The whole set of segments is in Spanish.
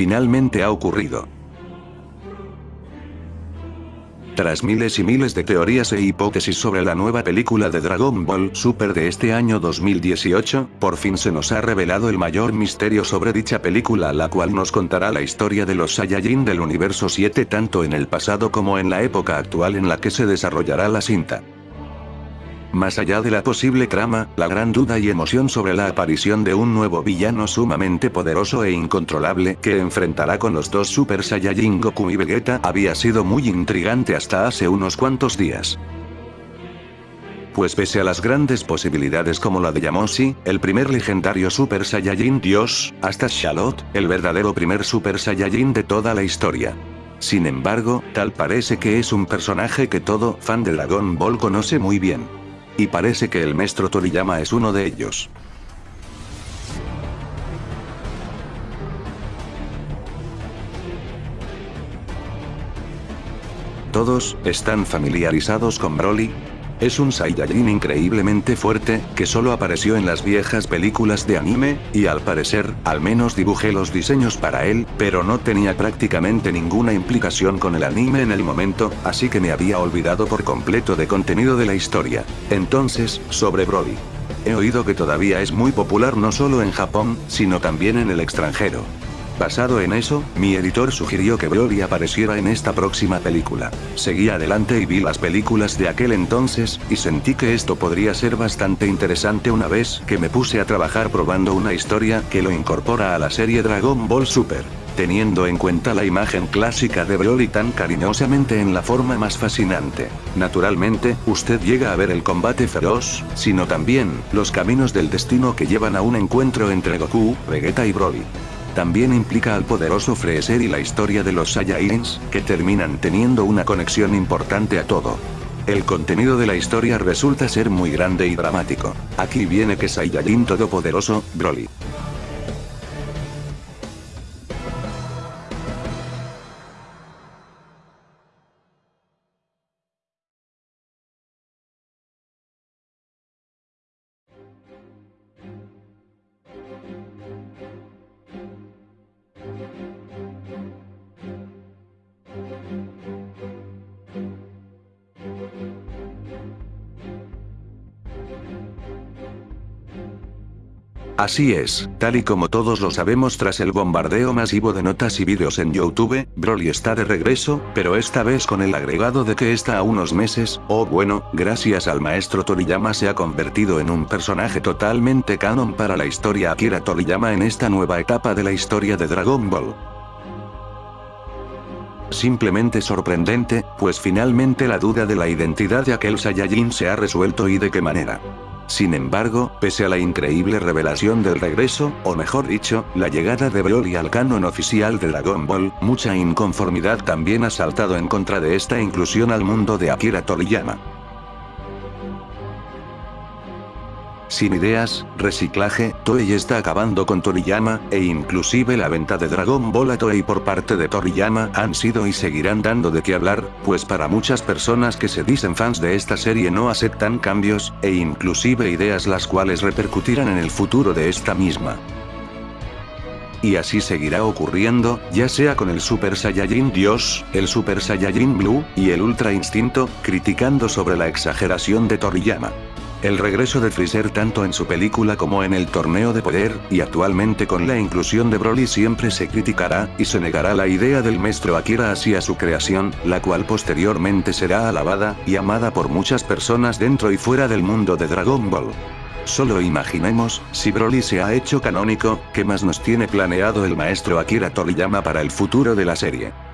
finalmente ha ocurrido. Tras miles y miles de teorías e hipótesis sobre la nueva película de Dragon Ball Super de este año 2018, por fin se nos ha revelado el mayor misterio sobre dicha película la cual nos contará la historia de los Saiyajin del universo 7 tanto en el pasado como en la época actual en la que se desarrollará la cinta. Más allá de la posible trama, la gran duda y emoción sobre la aparición de un nuevo villano sumamente poderoso e incontrolable que enfrentará con los dos Super Saiyajin Goku y Vegeta había sido muy intrigante hasta hace unos cuantos días. Pues pese a las grandes posibilidades como la de Yamoshi, el primer legendario Super Saiyajin Dios, hasta Charlotte, el verdadero primer Super Saiyajin de toda la historia. Sin embargo, tal parece que es un personaje que todo fan de Dragon Ball conoce muy bien. Y parece que el maestro Toriyama es uno de ellos. Todos, están familiarizados con Broly, es un Saiyajin increíblemente fuerte, que solo apareció en las viejas películas de anime, y al parecer, al menos dibujé los diseños para él, pero no tenía prácticamente ninguna implicación con el anime en el momento, así que me había olvidado por completo de contenido de la historia. Entonces, sobre Broly. He oído que todavía es muy popular no solo en Japón, sino también en el extranjero. Basado en eso, mi editor sugirió que Broly apareciera en esta próxima película. Seguí adelante y vi las películas de aquel entonces, y sentí que esto podría ser bastante interesante una vez que me puse a trabajar probando una historia que lo incorpora a la serie Dragon Ball Super. Teniendo en cuenta la imagen clásica de Broly tan cariñosamente en la forma más fascinante. Naturalmente, usted llega a ver el combate feroz, sino también, los caminos del destino que llevan a un encuentro entre Goku, Vegeta y Broly. También implica al poderoso Freezer y la historia de los Saiyajins, que terminan teniendo una conexión importante a todo. El contenido de la historia resulta ser muy grande y dramático. Aquí viene que Saiyajin todopoderoso, Broly. Así es, tal y como todos lo sabemos tras el bombardeo masivo de notas y vídeos en YouTube, Broly está de regreso, pero esta vez con el agregado de que está a unos meses, o bueno, gracias al maestro Toriyama se ha convertido en un personaje totalmente canon para la historia Akira Toriyama en esta nueva etapa de la historia de Dragon Ball. Simplemente sorprendente, pues finalmente la duda de la identidad de aquel Saiyajin se ha resuelto y de qué manera. Sin embargo, pese a la increíble revelación del regreso, o mejor dicho, la llegada de Broly al canon oficial de Dragon Ball, mucha inconformidad también ha saltado en contra de esta inclusión al mundo de Akira Toriyama. Sin ideas, reciclaje, Toei está acabando con Toriyama, e inclusive la venta de Dragon Ball a Toei por parte de Toriyama han sido y seguirán dando de qué hablar, pues para muchas personas que se dicen fans de esta serie no aceptan cambios, e inclusive ideas las cuales repercutirán en el futuro de esta misma. Y así seguirá ocurriendo, ya sea con el Super Saiyajin Dios, el Super Saiyajin Blue, y el Ultra Instinto, criticando sobre la exageración de Toriyama. El regreso de Freezer tanto en su película como en el torneo de poder, y actualmente con la inclusión de Broly siempre se criticará, y se negará la idea del maestro Akira hacia su creación, la cual posteriormente será alabada, y amada por muchas personas dentro y fuera del mundo de Dragon Ball. Solo imaginemos, si Broly se ha hecho canónico, ¿qué más nos tiene planeado el maestro Akira Toriyama para el futuro de la serie?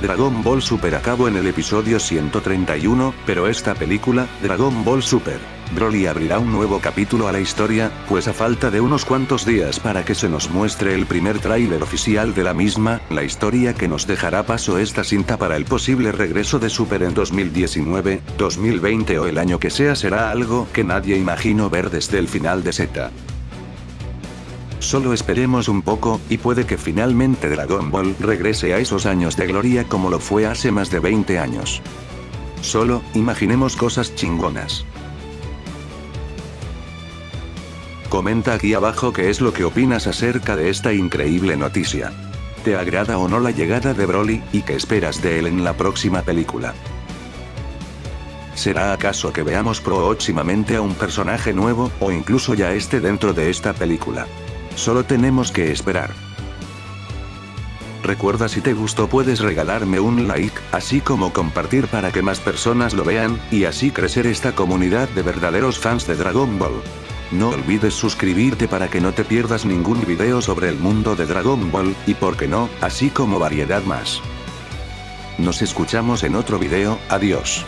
Dragon Ball Super acabó en el episodio 131, pero esta película, Dragon Ball Super, Broly abrirá un nuevo capítulo a la historia, pues a falta de unos cuantos días para que se nos muestre el primer tráiler oficial de la misma, la historia que nos dejará paso esta cinta para el posible regreso de Super en 2019, 2020 o el año que sea será algo que nadie imaginó ver desde el final de Z. Solo esperemos un poco, y puede que finalmente Dragon Ball regrese a esos años de gloria como lo fue hace más de 20 años. Solo, imaginemos cosas chingonas. Comenta aquí abajo qué es lo que opinas acerca de esta increíble noticia. ¿Te agrada o no la llegada de Broly, y qué esperas de él en la próxima película? ¿Será acaso que veamos próximamente a un personaje nuevo, o incluso ya esté dentro de esta película? Solo tenemos que esperar. Recuerda si te gustó puedes regalarme un like, así como compartir para que más personas lo vean, y así crecer esta comunidad de verdaderos fans de Dragon Ball. No olvides suscribirte para que no te pierdas ningún video sobre el mundo de Dragon Ball, y por qué no, así como variedad más. Nos escuchamos en otro video, adiós.